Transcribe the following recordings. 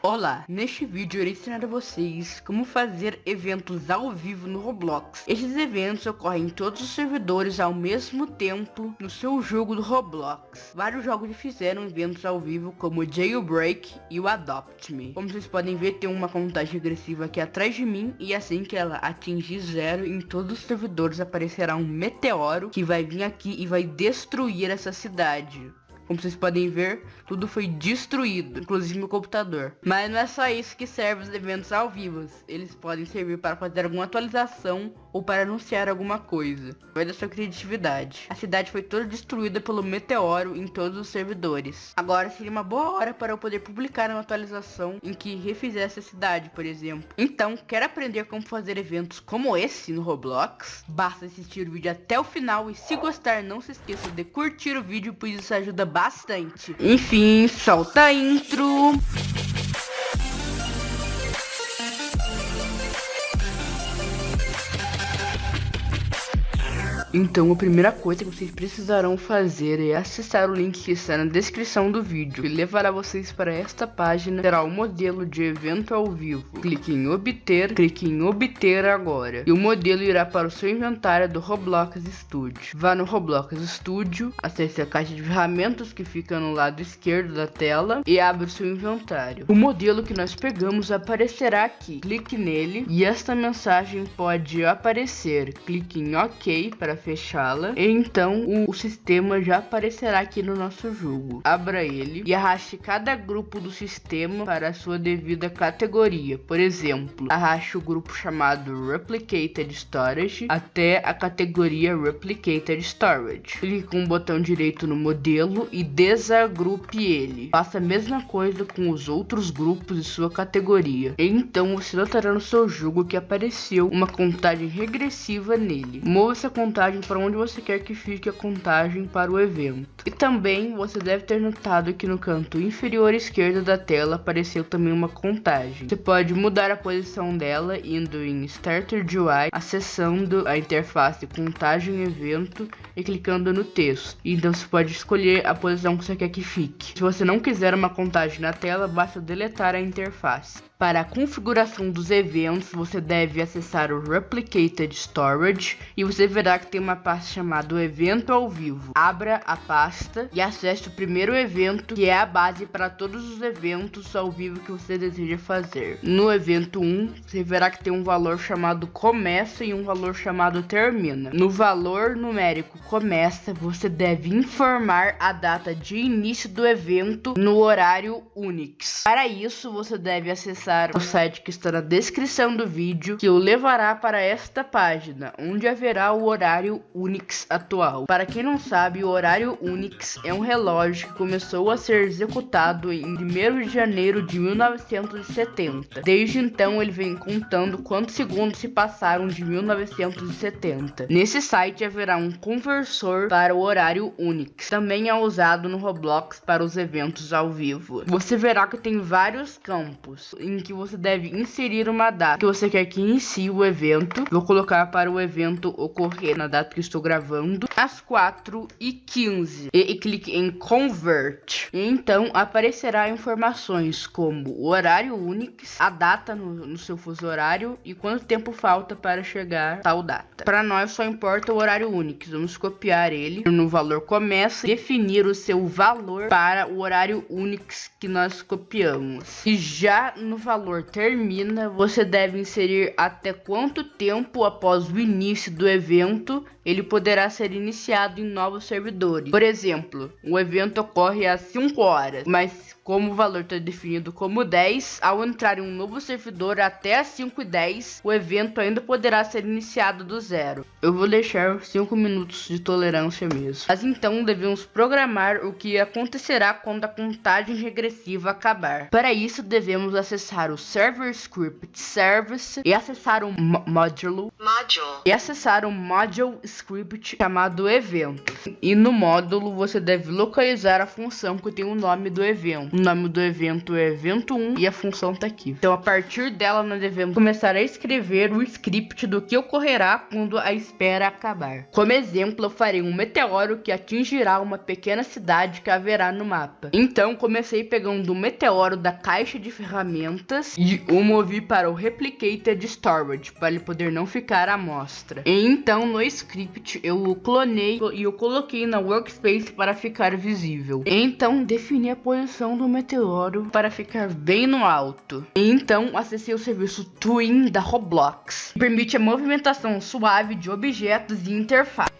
Olá, neste vídeo irei ensinar a vocês como fazer eventos ao vivo no Roblox. Estes eventos ocorrem em todos os servidores ao mesmo tempo no seu jogo do Roblox. Vários jogos fizeram eventos ao vivo como o Jailbreak e o Adopt Me. Como vocês podem ver tem uma contagem regressiva aqui atrás de mim e assim que ela atingir zero em todos os servidores aparecerá um meteoro que vai vir aqui e vai destruir essa cidade. Como vocês podem ver, tudo foi destruído, inclusive meu computador. Mas não é só isso que serve os eventos ao vivo. Eles podem servir para fazer alguma atualização ou para anunciar alguma coisa. Vai da sua criatividade. A cidade foi toda destruída pelo meteoro em todos os servidores. Agora seria uma boa hora para eu poder publicar uma atualização em que refizesse a cidade, por exemplo. Então, quer aprender como fazer eventos como esse no Roblox? Basta assistir o vídeo até o final e se gostar, não se esqueça de curtir o vídeo, pois isso ajuda bastante bastante. Enfim, solta a intro. Então a primeira coisa que vocês precisarão fazer é acessar o link que está na descrição do vídeo, que levará vocês para esta página, terá o modelo de evento ao vivo. Clique em obter, clique em obter agora, e o modelo irá para o seu inventário do Roblox Studio. Vá no Roblox Studio, acesse a caixa de ferramentas que fica no lado esquerdo da tela e abra o seu inventário. O modelo que nós pegamos aparecerá aqui, clique nele e esta mensagem pode aparecer. Clique em OK para fechá-la. Então o, o, sistema já aparecerá aqui no nosso jogo. Abra ele e arraste cada grupo do sistema para a sua devida categoria. Por exemplo, arraste o grupo chamado Replicated Storage até a categoria Replicated Storage. Clique com o botão direito no modelo e desagrupe ele. Faça a mesma coisa com os outros grupos de sua categoria. Então você notará no seu jogo que apareceu uma contagem regressiva nele. Mova essa contagem contagem para onde você quer que fique a contagem para o evento. E também você deve ter notado que no canto inferior esquerdo da tela apareceu também uma contagem. Você pode mudar a posição dela indo em Starter UI, acessando a interface contagem evento e clicando no texto. Então você pode escolher a posição que você quer que fique. Se você não quiser uma contagem na tela, basta deletar a interface. Para a configuração dos eventos, você deve acessar o Replicated Storage e você verá que tem uma pasta chamada Evento ao Vivo. Abra a pasta e acesse o primeiro evento, que é a base para todos os eventos ao vivo que você deseja fazer. No evento 1, você verá que tem um valor chamado Começa e um valor chamado Termina. No valor numérico Começa, você deve informar a data de início do evento no horário Unix. Para isso, você deve acessar o site que está na descrição do vídeo, que o levará para esta página, onde haverá o horário Unix atual. Para quem não sabe, o horário Unix é um relógio que começou a ser executado em 1 de janeiro de 1970. Desde então, ele vem contando quantos segundos se passaram de 1970. Nesse site haverá um conversor para o horário Unix. Também é usado no Roblox para os eventos ao vivo. Você verá que tem vários campos. Em em que você deve inserir uma data que você quer que inicie o evento. Vou colocar para o evento ocorrer na data que estou gravando, às 4 e 15 e, e clique em Convert. Então aparecerá informações como o horário Unix, a data no, no seu fuso horário e quanto tempo falta para chegar tal data. Para nós só importa o horário Unix. Vamos copiar ele no valor começa definir o seu valor para o horário Unix que nós copiamos. E já no valor termina, você deve inserir até quanto tempo após o início do evento ele poderá ser iniciado em novos servidores. Por exemplo, o evento ocorre às 5 horas, mas como o valor está definido como 10, ao entrar em um novo servidor até as 5 e 10, o evento ainda poderá ser iniciado do zero. Eu vou deixar 5 minutos de tolerância mesmo. Mas então devemos programar o que acontecerá quando a contagem regressiva acabar. Para isso devemos acessar o Server Script Service e acessar o módulo Module. e acessar o Module Script chamado evento. E no módulo você deve localizar a função que tem o nome do evento. O nome do evento é evento 1 e a função tá aqui. Então a partir dela nós devemos começar a escrever o script do que ocorrerá quando a espera acabar. Como exemplo, eu farei um meteoro que atingirá uma pequena cidade que haverá no mapa. Então comecei pegando o meteoro da caixa de ferramentas e o movi para o Replicated Storage, para ele poder não ficar à mostra. E então no script eu o clonei e o coloquei na workspace para ficar visível. E então defini a posição do meteoro para ficar bem no alto. Então acessei o serviço Twin da Roblox, que permite a movimentação suave de objetos e interface.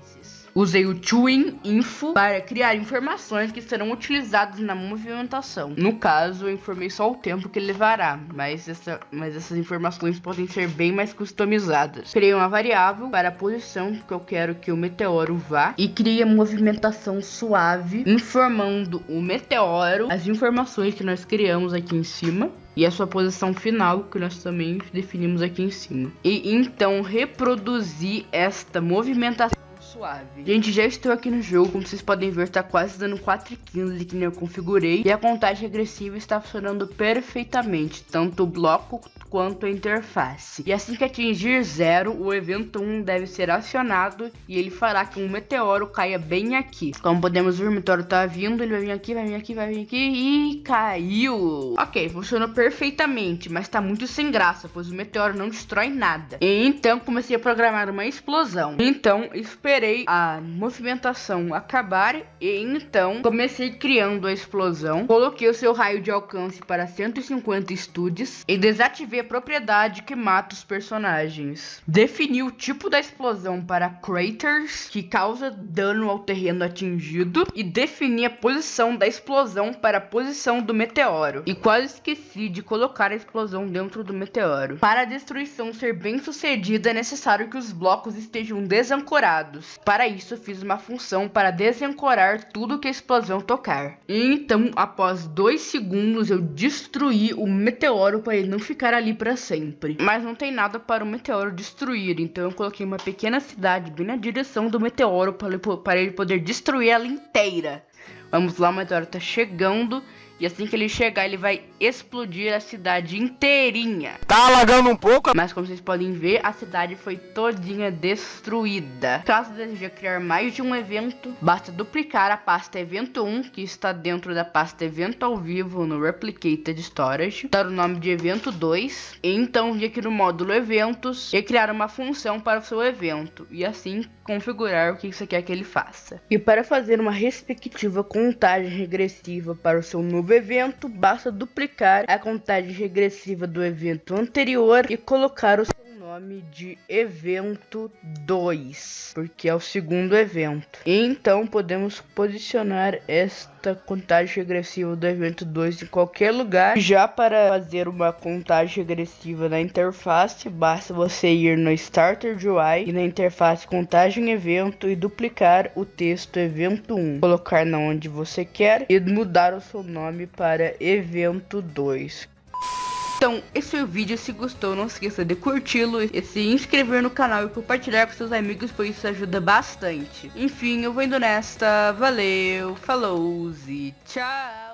Usei o Twin Info para criar informações que serão utilizadas na movimentação. No caso, eu informei só o tempo que levará, mas, essa, mas essas informações podem ser bem mais customizadas. Criei uma variável para a posição que eu quero que o meteoro vá e criei a movimentação suave, informando o meteoro as informações que nós criamos aqui em cima e a sua posição final, que nós também definimos aqui em cima. E então reproduzir esta movimentação suave. Gente, já estou aqui no jogo, como vocês podem ver, tá quase dando 4,15 que nem eu configurei. E a contagem regressiva está funcionando perfeitamente, tanto o bloco quanto a interface. E assim que atingir zero, o evento 1 deve ser acionado e ele fará que um meteoro caia bem aqui. Como podemos ver, o meteoro tá vindo, ele vai vir aqui, vai vir aqui, vai vir aqui e caiu. Ok, funcionou perfeitamente, mas tá muito sem graça, pois o meteoro não destrói nada. E então comecei a programar uma explosão. Então esperei a movimentação acabar e então comecei criando a explosão. Coloquei o seu raio de alcance para 150 estúdios e desativei a propriedade que mata os personagens. Defini o tipo da explosão para craters, que causa dano ao terreno atingido, e defini a posição da explosão para a posição do meteoro. E quase esqueci de colocar a explosão dentro do meteoro. Para a destruição ser bem sucedida, é necessário que os blocos estejam desancorados. Para isso, fiz uma função para desancorar tudo que a explosão tocar. E então, após dois segundos, eu destruí o meteoro para ele não ficar ali para sempre. Mas não tem nada para o meteoro destruir, então eu coloquei uma pequena cidade bem na direção do meteoro para ele poder destruir ela inteira. Vamos lá, o meteoro tá chegando e assim que ele chegar, ele vai explodir a cidade inteirinha. Tá alagando um pouco. Mas como vocês podem ver, a cidade foi todinha destruída. Caso deseje criar mais de um evento, basta duplicar a pasta evento 1, que está dentro da pasta evento ao vivo no Replicated Storage, dar o nome de evento 2, e então vir aqui no módulo eventos e criar uma função para o seu evento, e assim configurar o que você quer que ele faça. E para fazer uma respectiva contagem regressiva para o seu novo evento, basta duplicar a contagem regressiva do evento anterior e colocar o seu nome de evento 2, porque é o segundo evento. E então podemos posicionar esta contagem regressiva do evento 2 em qualquer lugar. Já para fazer uma contagem regressiva na interface, basta você ir no Starter UI e na interface contagem evento e duplicar o texto evento 1, colocar na onde você quer e mudar o seu nome para evento 2. Então, esse foi o vídeo. Se gostou, não esqueça de curti-lo e se inscrever no canal e compartilhar com seus amigos, pois isso ajuda bastante. Enfim, eu vou indo nesta. Valeu, falou e tchau!